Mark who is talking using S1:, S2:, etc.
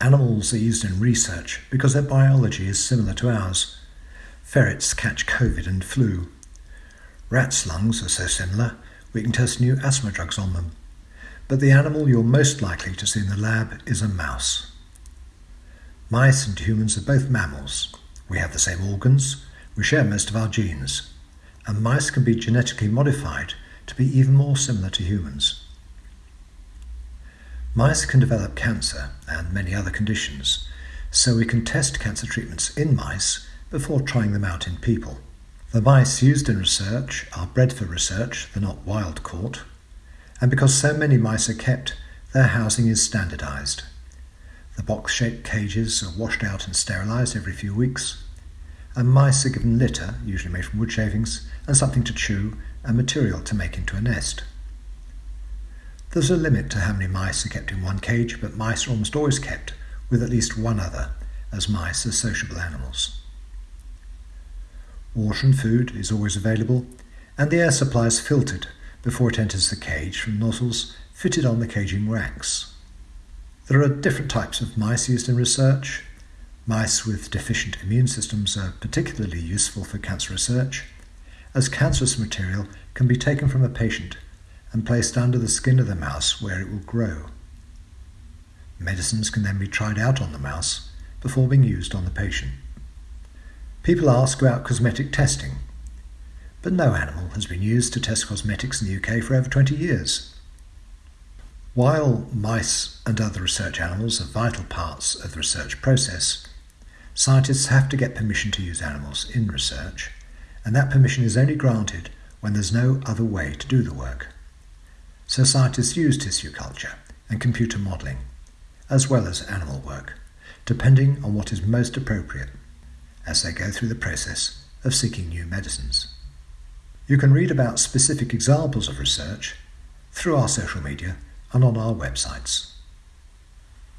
S1: Animals are used in research because their biology is similar to ours. Ferrets catch COVID and flu. Rats' lungs are so similar, we can test new asthma drugs on them. But the animal you're most likely to see in the lab is a mouse. Mice and humans are both mammals. We have the same organs, we share most of our genes, and mice can be genetically modified to be even more similar to humans. Mice can develop cancer and many other conditions, so we can test cancer treatments in mice before trying them out in people. The mice used in research are bred for research, they're not wild caught, and because so many mice are kept, their housing is standardized. The box shaped cages are washed out and sterilized every few weeks, and mice are given litter, usually made from wood shavings, and something to chew and material to make into a nest. There's a limit to how many mice are kept in one cage, but mice are almost always kept with at least one other, as mice are sociable animals. Water and food is always available, and the air supply is filtered before it enters the cage from nozzles fitted on the caging racks. There are different types of mice used in research. Mice with deficient immune systems are particularly useful for cancer research, as cancerous material can be taken from a patient and placed under the skin of the mouse where it will grow. Medicines can then be tried out on the mouse before being used on the patient. People ask about cosmetic testing, but no animal has been used to test cosmetics in the UK for over 20 years. While mice and other research animals are vital parts of the research process, scientists have to get permission to use animals in research, and that permission is only granted when there's no other way to do the work. So scientists use tissue culture and computer modelling, as well as animal work, depending on what is most appropriate as they go through the process of seeking new medicines. You can read about specific examples of research through our social media and on our websites.